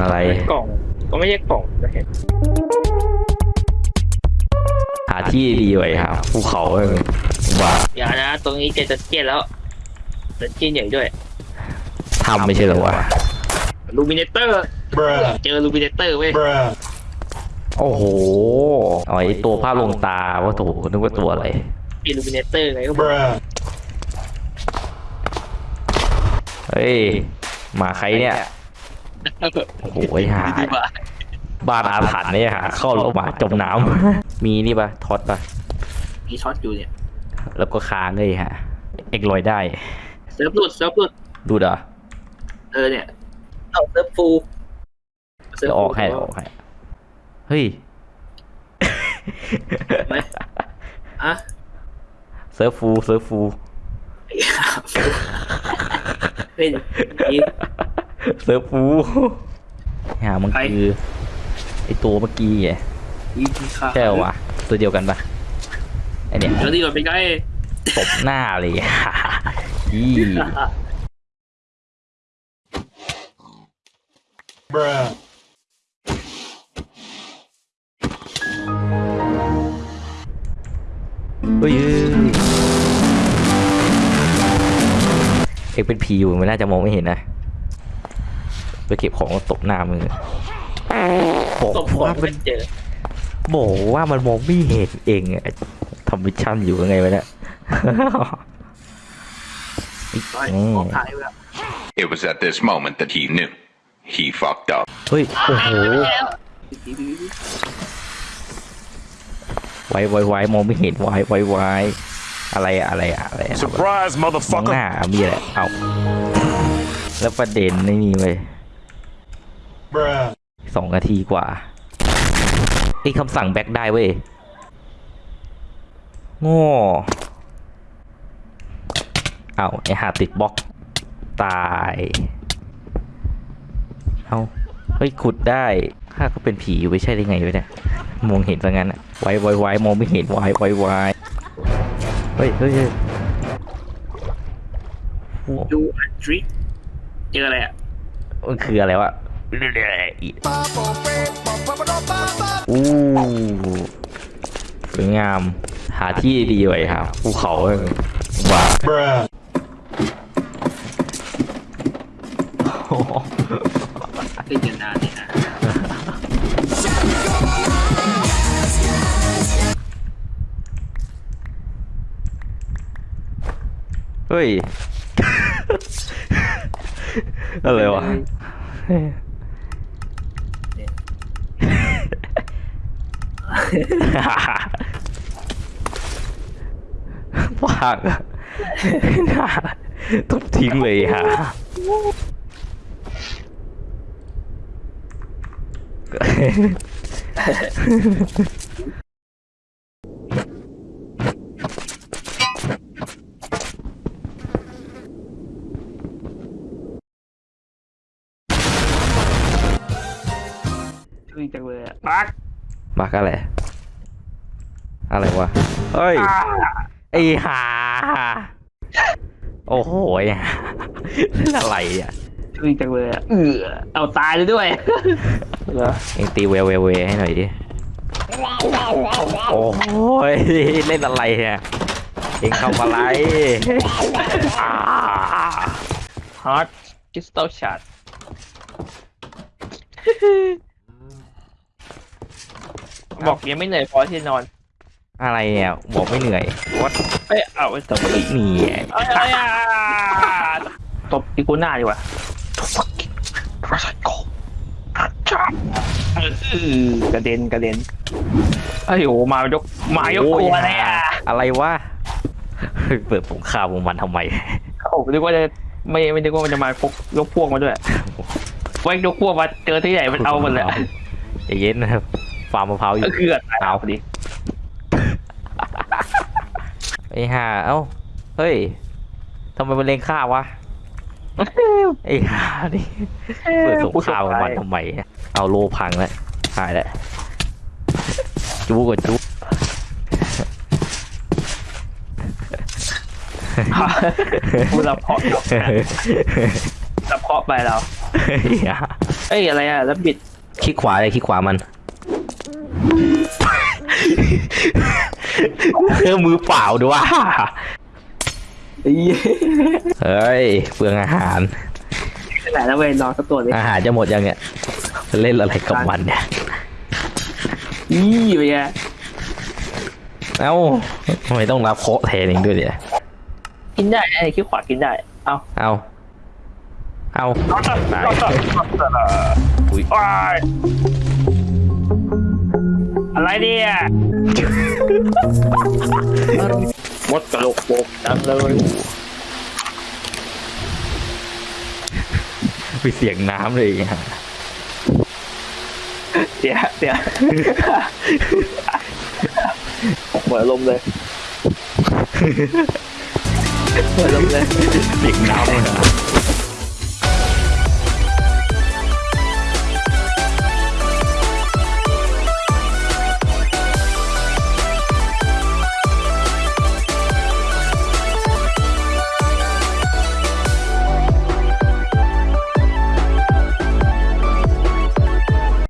อะไร กล่อง ก็ไม่ใช่กล่องจะเห็นหาที่ดีไว้ครับภูเขาเออว่าอย่านะ ตรงนี้เจอตะเกียนแล้วตะเกียนใหญ่ด้วยทำไม่ใช่เหรอวะลูมิเนเตอร์ Bruh. เจอลูมิเนเตอร์เว้ย Bruh. โอ้โหอ๋อไอตัวภาพลวงตาว่าโถนึกว่าตัวอะไรมีลูมิเนเตอร์ไงก็บอก Bruh. เฮ้ยหมาใครเนี่ย โอ้โหไอ้ห่าดีกว่าบ้านอาถรรพ์เนี่ยฮะเข้าแล้วหมาจมน้ำ มีนี่ปะท็อตปะมีช็อตอยู่เนี่ย แล้วก็ค้างเลยฮะ เอกลอยได้เซิร์ฟหลุดเซิร์ฟหลุดดูดเหรอเออเนี่ยเอาเซิร์ฟฟูลเดี๋ยวออกให้เดี๋ยวออกให้เฮ้ยไหมอะเซิร์ฟฟูเซิร์ฟฟูเฮ้ยนี่ เซิร์ฟฟูหามันใครคือไอตัวเมื่อกี้ไงนี่ค่าใช่เหรอวะตัวเดียวกันปะไอเนี่ยเดี๋ยวนี้ก่อนไปใกล้ตบหน้าเลยยี่ Bruh. เฮ้ยเอกเป็นผีอยู่มันน่าจะมองไม่เห็นนะ ไปเก็บของตบหน้ามือบอกตบหัวว่ามัเป็นนเจอบอกว่ามันมองไม่เห็นเองอะทำมิชชั่นอยู่ยังไงวะเนี่ยร้อยอืมออกท้ายไปแล้ว It was at this moment that he knew. He fucked up. เฮ้ย โอ้โห ไวไวไวมองไม่เห็นไวไวไวอะไรอะอะไรอะอะไรอะ Surprise, มองห motherfucker. น้ามีอะไรเอา แล้วประเด็นไม่มีเว้ย Bruh. สองนาทีกว่าไอ้คำสั่งแบ็กได้เว้ยโง่เอาไอหาติดบล็อก ตาย เอาเฮ้ยขุดได้ข้าก็เป็นผีอยู่ไม่ใช่ได้ไงวะเนี่ย มองเห็นซะงั้นอะไวไวไวมองไม่เห็นไวไวไวเฮ้ยเฮ้ยเฮ้ยโอ้ดูอันทริกเจออะไรอะมันคืออะไรวะ อู้สวยงาม หาที่ดีไว้ครับภูเขาเออว่า Bruh. เล่นกันนานเลยนะเฮ้ย อะไรวะ ปากอะน่าต้อ งทิ้งเลยฮะช่วยจังเลยอะปักบักอะไร อะไรวะ เฮ้ย ไอ้ห่าโอ้โหไอ้ห่าเล่นอะไรเนี่ยช่วยจังเลยอะเออเอาตายเลยด้วยเหรอเองตีเวเวเวให้หน่อยดิ โอ้ยเล่นอะไรเนี่ยเองทำอะไรอ่าฮาร์ดคริสตัลชาร์ด บอกยังไม่เหนื่อยพอที่จะนอนอะไรเนี่ยบอกไม่เหนื่อยวัดเอ้ยเอาไอ้ตบอีกนี่เอ้ยเอ้ยอะตบอีกูหน้าดีกว่าเออกระเด็นกระเด็นไอ้โหมายกมายกโอ้ตัวเลยอะอะไรวะเฮ้ยเปิดสงครามของมันทำไมโอ้นึกว่าจะไม่ไม่นึกว่ามันจะมาพกยกพวกมาด้วยไว้ยกพวกมาเจอที่ไหนมันเอาหมดเลยใจเย็นนะครับ ฟาร์มมะพร้าวอยู่ก็คือตายเอาพอดีไอ้ห่าเอ้าเฮ้ยทำไมมันเลงข้าวะไอ้ห่านี่เปิดสงครามของมันทำไมเอาโลพังแล้วหายแล้วจูกว่าจูพูดเราเพาะเราเพาะไปเราเฮ้ยเอ้ยอะไรอะแล้วบิดคลิกขวาเลยคลิกขวามัน เออมือเปล่าด้วยไอ้เหี้ยเฮ้ยเปลืองอาหารขนาดนั้นเว้ยนอนสักตัวเลยอาหารจะหมดยังเนี่ยจะเล่นอะไรกับมันเนี่ยนี่ไปไงเอ้าทำไมต้องรับเคราะห์แทนเองด้วยเนี่ยกินได้ไอ้คิ้วขวากินได้ เอาเอาเอาตายอุ๊ยว้ายอะไรเนี่ย มดกระโหลกโปกจังเลยมีเสียงน้ำเลยอีกอะเสียเสียเหมือนลมเลยเหมือนลมเลยเสียงน้ำเลยอะ